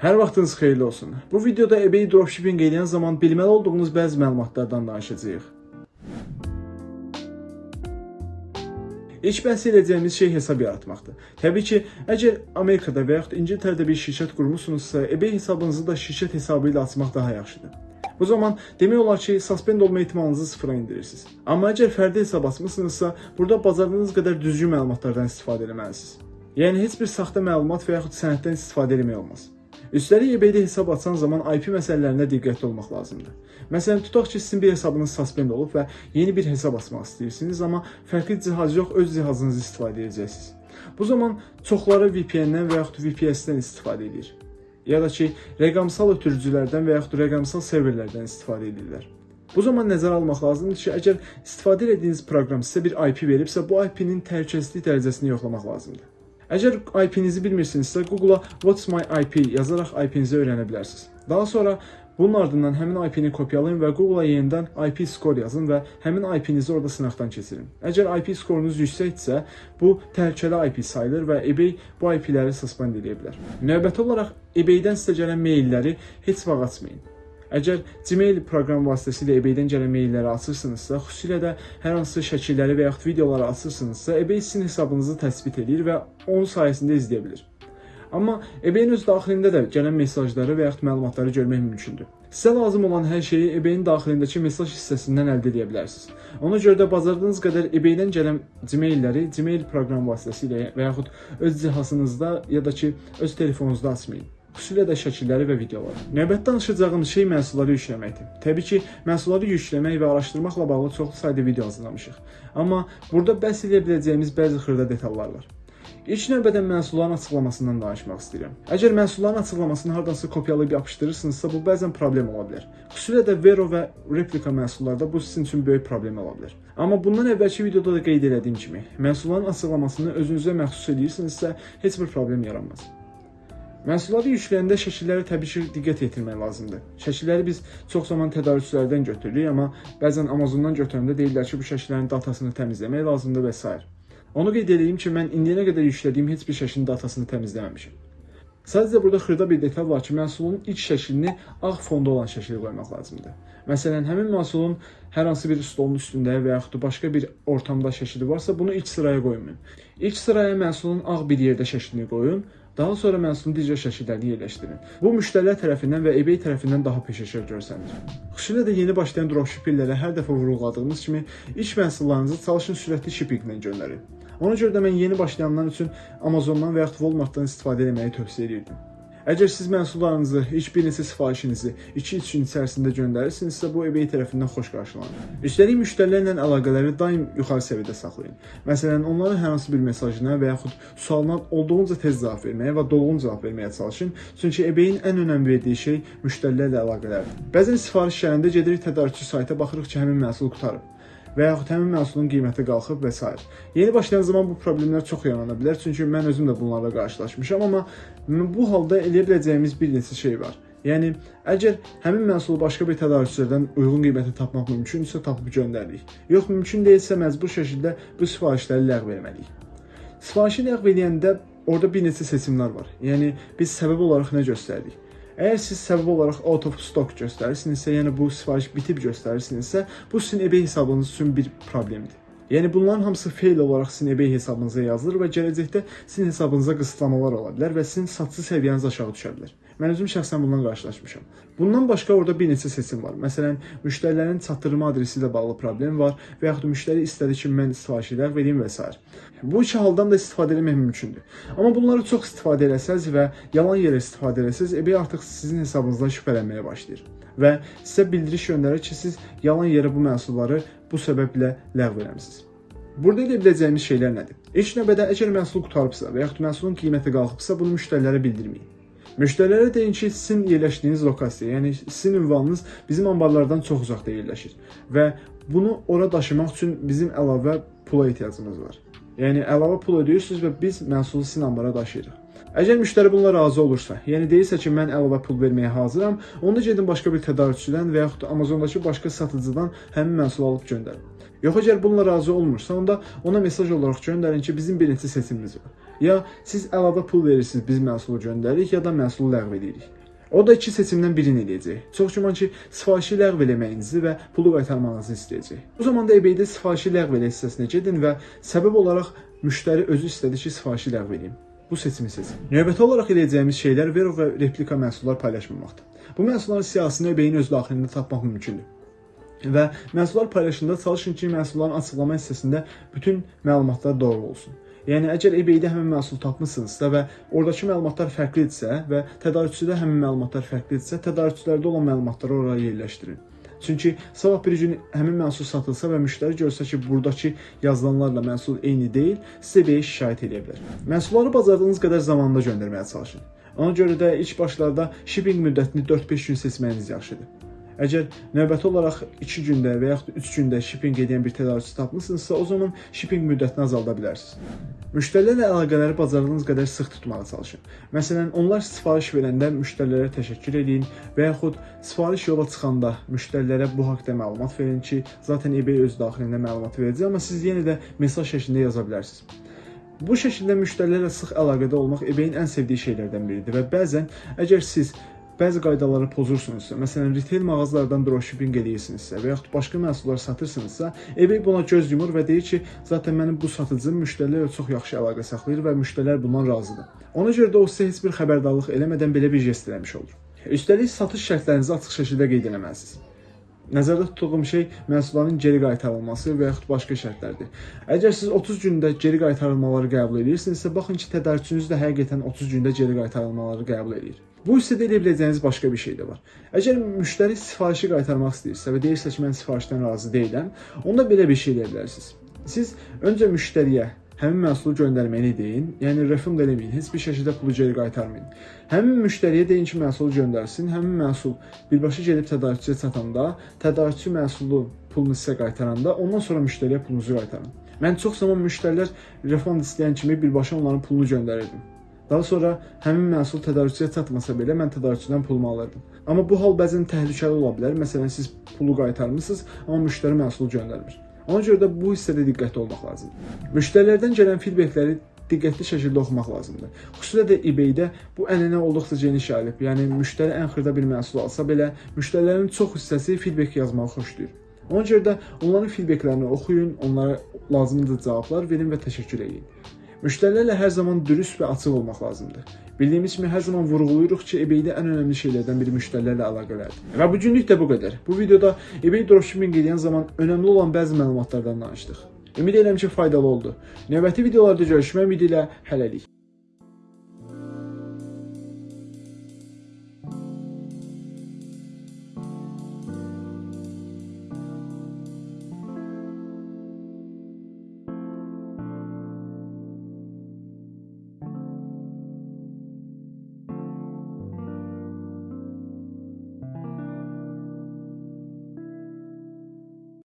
Hər vaxtınız xeyirli olsun. Bu videoda eBay dropshipping edən zaman bilməli olduğunuz bəzi məlumatlardan danışacağıq. İlk bəhs edəcəyimiz şey hesab yaratmaqdır. Təbii ki, əgər Amerikada və yaxud İngiltərədə bir şirkət qurmusunuzsa, eBay hesabınızı da şirkət hesabı ilə açmaq daha yaxşıdır. Bu zaman demək olar ki, suspend olma ehtimalınızı sıfıra indirirsiniz. Amma əgər fərdi hesab açmısınızsa, burada bacardığınız qədər düzgün məlumatlardan istifadə etməlisiniz. Yəni heç bir saxta məlumat və yaxud sənəddən istifadə etmək olmaz. Üstəlik eBay-də hesab açan zaman IP məsələlərində diqqətli olmaq lazımdır. Məsələn, tutaq ki, sizin bir hesabınız suspend olub və yeni bir hesab açmaq istəyirsiniz, amma fərqli cihaz yox, öz cihazınızı istifadə edəcəksiniz. Bu zaman çoxları VPN-dən və yaxud VPS-dən istifadə edir. Ya da ki, rəqəmsal ötürücülərdən və yaxud rəqəmsal serverlərdən istifadə edirlər. Bu zaman nəzərə almaq lazımdır ki, əgər istifadə etdiyiniz proqram sizə bir IP veribsə, bu IP-nin təhlükəsizlik dərəcəsini yoxlamaq lazımdır. Əgər IP-nizi bilmirsinizsə, Google-a What's my IP yazaraq IP-nizi öyrənə bilərsiniz. Daha sonra bunun ardından həmin IP-ni kopyalayın və Google-a yenidən IP score yazın və həmin IP-nizi orada sınaqdan keçirin. Əgər IP skorunuz yüksəkdirsə, bu təhlükəli IP sayılır və eBay bu IP-ləri suspend edə bilər. Növbəti olaraq eBay-dən sizə gələn mailləri heç vaxt açmayın. Əgər Gmail proqram vasitəsilə eBay-dən gələn mailləri açırsınızsa, xüsusilə də hər hansı şəkilləri və yaxud videoları açırsınızsa, eBay sizin hesabınızı təsbit edir və onun sayəsində izləyə bilir. Amma eBay-in öz daxilində də gələn mesajları və yaxud məlumatları görmək mümkündür. Sizə lazım olan hər şeyi eBay-in daxilindəki mesaj hissəsindən əldə edə bilərsiniz. Ona görə də bacardığınız qədər eBay-dən gələn Gmail-ləri Gmail proqram vasitəsilə və yaxud öz cihazınızda ya da ki, öz telefonunuzda açmayın xüsusilə də şəkilləri və videoları. Növbətdə danışacağım şey məhsulları yükləməkdir. Təbii ki, məhsulları yükləmək və araşdırmaqla bağlı çoxlu sayda video hazırlamışıq. Amma burada bəhs edə biləcəyimiz bəzi xırda detallar var. İlk növbədə məhsulların açıqlamasından danışmaq istəyirəm. Əgər məhsulların açıqlamasını hardansa kopyalayıb yapışdırırsınızsa, bu bəzən problem ola bilər. Xüsusilə də Vero və replika məhsullarda bu sizin üçün böyük problem ola bilər. Amma bundan əvvəlki videoda da qeyd etdiyim kimi, məhsulların açıqlamasını özünüzə məxsus edirsinizsə, heç bir problem yaranmaz. Məhsulları yükləyəndə şəkillərə təbii ki, diqqət yetirmək lazımdır. Şəkilləri biz çox zaman tədarükçülərdən götürürük, amma bəzən Amazondan götürəndə deyirlər ki, bu şəkillərin datasını təmizləmək lazımdır və s. Onu qeyd edeyim ki, mən indiyənə qədər yüklədiyim heç bir şəklin datasını təmizləməmişəm. Sadəcə burada xırda bir detal var ki, məhsulun ilk şəklini ağ fonda olan şəkli qoymaq lazımdır. Məsələn, həmin məhsulun hər hansı bir stolun üstündə və yaxud da başqa bir ortamda şəkli varsa, bunu ilk sıraya qoymayın. İlk sıraya məhsulun ağ bir yerdə şəklini qoyun, daha sonra məhsulun digər şəkillərini yerləşdirin. Bu müştərilər tərəfindən və eBay tərəfindən daha peşəkar görsənir. Xüsusilə də yeni başlayan dropshipperlərə hər dəfə vurğuladığımız kimi ilk məhsullarınızı çalışın sürətli shippinglə göndərin. Ona görə də mən yeni başlayanlar üçün Amazondan və yaxud Walmartdan istifadə etməyi tövsiyə edirdim. Əgər siz məhsullarınızı ilk bir neçə sifarişinizi 2-3 gün içərisində göndərirsinizsə, bu eBay tərəfindən xoş qarşılanır. Üstəlik müştərilərlə əlaqələri daim yuxarı səviyyədə saxlayın. Məsələn, onların hər hansı bir mesajına və yaxud sualına olduğunca tez cavab verməyə və dolğun cavab verməyə çalışın. Çünki eBay-in ən önəm verdiyi şey müştərilərlə əlaqələrdir. Bəzən sifariş gələndə gedirik tədarükçü sayta baxırıq ki, həmin məhsul qurtarıb və yaxud həmin məhsulun qiyməti qalxıb və s. Yeni başlayan zaman bu problemlər çox yarana bilər, çünki mən özüm də bunlarla qarşılaşmışam, amma bu halda eləyə biləcəyimiz bir neçə şey var. Yəni, əgər həmin məhsulu başqa bir tədarükçülərdən uyğun qiymətə tapmaq mümkündürsə, tapıb göndəririk. Yox, mümkün deyilsə məcbur şəkildə bu sifarişləri ləğv etməliyik. Sifarişi ləğv edəndə orada bir neçə seçimlər var. Yəni, biz səbəb olaraq nə göstərdik? Əgər siz səbəb olaraq out of stock göstərirsinizsə, yəni bu sifariş bitib göstərirsinizsə, bu sizin eBay hesabınız üçün bir problemdir. Yəni bunların hamısı fail olaraq sizin eBay hesabınıza yazılır və gələcəkdə sizin hesabınıza qısıtlamalar ola bilər və sizin satış səviyyəniz aşağı düşə bilər. Mən özüm şəxsən bundan qarşılaşmışam. Bundan başqa orada bir neçə seçim var. Məsələn, müştərilərin çatdırma adresi ilə bağlı problem var və yaxud müştəri istədi ki, mən sifarişlər verim və s. Bu iki haldan da istifadə etmək mümkündür. Amma bunları çox istifadə etsəz və yalan yerə istifadə etsəz, eBay artıq sizin hesabınızdan şübhələnməyə başlayır və sizə bildiriş göndərir ki, siz yalan yerə bu məhsulları bu səbəblə ləğv etmisiniz. Burada edə biləcəyimiz şeylər nədir? İlk növbədə əgər məhsul qutarıbsa və yaxud məhsulun qiyməti qalxıbsa, bunu müştərilərə bildirməyin. Müştərilərə deyin ki, sizin yerləşdiyiniz lokasiya, yəni sizin ünvanınız bizim anbarlardan çox uzaqda yerləşir və bunu ora daşımaq üçün bizim əlavə pula ehtiyacımız var. Yəni əlavə pul ödəyirsiniz və biz məhsulu sizin anbara daşıyırıq. Əgər müştəri bununla razı olursa, yəni deyirsə ki, mən əlavə pul verməyə hazıram, onda gedin başqa bir tədarükçüdən və yaxud da Amazondakı başqa satıcıdan həmin məhsulu alıb göndərin. Yox, əgər bununla razı olmursa, onda ona mesaj olaraq göndərin ki, bizim bir neçə seçimimiz var. Ya siz əlavə pul verirsiniz, biz məhsulu göndəririk, ya da məhsulu ləğv edirik. O da iki seçimdən birini eləyəcək. Çox güman ki, sifarişi ləğv eləməyinizi və pulu qaytarmağınızı istəyəcək. Bu zamanda eBay-də sifarişi ləğv elə hissəsinə gedin və səbəb olaraq müştəri özü istədi ki, sifarişi ləğv edeyim. Bu seçimi seçin. Növbəti olaraq edəcəyimiz şeylər Vero və replika məhsullar paylaşmamaqdır. Bu məhsulların siyahısını eBay-in öz daxilində tapmaq mümkündür. Və məhsullar paylaşında çalışın ki, məhsulların açıqlama hissəsində bütün məlumatlar doğru olsun. Yəni əgər eBay-də həmin məhsul tapmısınızsa və oradakı məlumatlar fərqlidirsə və tədarükçüdə həmin məlumatlar fərqlidirsə, tədarükçülərdə olan məlumatları oraya yerləşdirin. Çünki sabah bir gün həmin məhsul satılsa və müştəri görsə ki, burdakı yazılanlarla məhsul eyni deyil, sizə eBay şikayət edə bilər. Məhsulları bacardığınız qədər zamanında göndərməyə çalışın. Ona görə də ilk başlarda shipping müddətini 4-5 gün seçməyiniz yaxşıdır. Əgər növbəti olaraq 2 gündə və yaxud da 3 gündə shipping edən bir tədarükçü tapmısınızsa, o zaman shipping müddətini azalda bilərsiniz. Müştərilərlə əlaqələri bacardığınız qədər sıx tutmağa çalışın. Məsələn, onlar sifariş verəndə müştərilərə təşəkkür edin və yaxud sifariş yola çıxanda müştərilərə bu haqqda məlumat verin ki, zaten eBay öz daxilində məlumat verəcək, amma siz yenə də mesaj şəklində yaza bilərsiniz. Bu şəkildə müştərilərlə sıx əlaqədə olmaq eBay-in ən sevdiyi şeylərdən biridir və bəzən əgər siz bəzi qaydaları pozursunuzsa, məsələn, retail mağazalardan dropshipping eləyirsinizsə və yaxud başqa məhsullar satırsınızsa, eBay buna göz yumur və deyir ki, zaten mənim bu satıcım müştərilərlə çox yaxşı əlaqə saxlayır və müştərilər bundan razıdır. Ona görə də o sizə heç bir xəbərdarlıq eləmədən belə bir jest eləmiş olur. Üstəlik satış şərtlərinizi açıq şəkildə qeyd etməlisiniz. Nəzərdə tutduğum şey məhsulların geri qaytarılması və yaxud başqa şərtlərdir. Əgər siz 30 gündə geri qaytarılmaları qəbul edirsinizsə, baxın ki, tədarükçünüz də həqiqətən 30 gündə geri qaytarılmaları qəbul edir. Bu hissədə edə biləcəyiniz başqa bir şey də var. Əgər müştəri sifarişi qaytarmaq istəyirsə və deyirsə ki, mən sifarişdən razı deyiləm, onda belə bir şey edə bilərsiniz. Siz öncə müştəriyə həmin məhsulu göndərməyini deyin. Yəni refund eləməyin. Heç bir şəkildə pulu geri qaytarmayın. Həmin müştəriyə deyin ki, məhsulu göndərsin. Həmin məhsul birbaşa gedib tədarükçüyə çatanda, tədarükçü məhsulu pulunu sizə qaytaranda, ondan sonra müştəriyə pulunuzu qaytarın. Mən çox zaman müştərilər refund istəyən kimi birbaşa onların pulunu göndərirdim. Daha sonra həmin məhsul tədarükçüyə çatmasa belə mən tədarükçüdən pulumu alırdım. Amma bu hal bəzən təhlükəli ola bilər. Məsələn, siz pulu qaytarmısınız, amma müştəri məhsulu göndərmir. Ona görə də bu hissədə diqqətli olmaq lazımdır. Müştərilərdən gələn feedbackləri diqqətli şəkildə oxumaq lazımdır. Xüsusilə də eBay-də bu ənənə olduqca geniş yayılıb. Yəni müştəri ən xırda bir məhsul alsa belə, müştərilərin çox hissəsi feedback yazmağı xoşlayır. Ona görə də onların feedbacklərini oxuyun, onlara lazımdır cavablar verin və təşəkkür edin. Müştərilərlə hər zaman dürüst və açıq olmaq lazımdır. Bildiyimiz kimi hər zaman vurğulayırıq ki, eBay-də ən önəmli şeylərdən biri müştərilərlə əlaqələrdir. Və bu günlük də bu qədər. Bu videoda eBay dropshipping edən zaman önəmli olan bəzi məlumatlardan danışdıq. Ümid edirəm ki, faydalı oldu. Növbəti videolarda görüşmək ümidi ilə hələlik.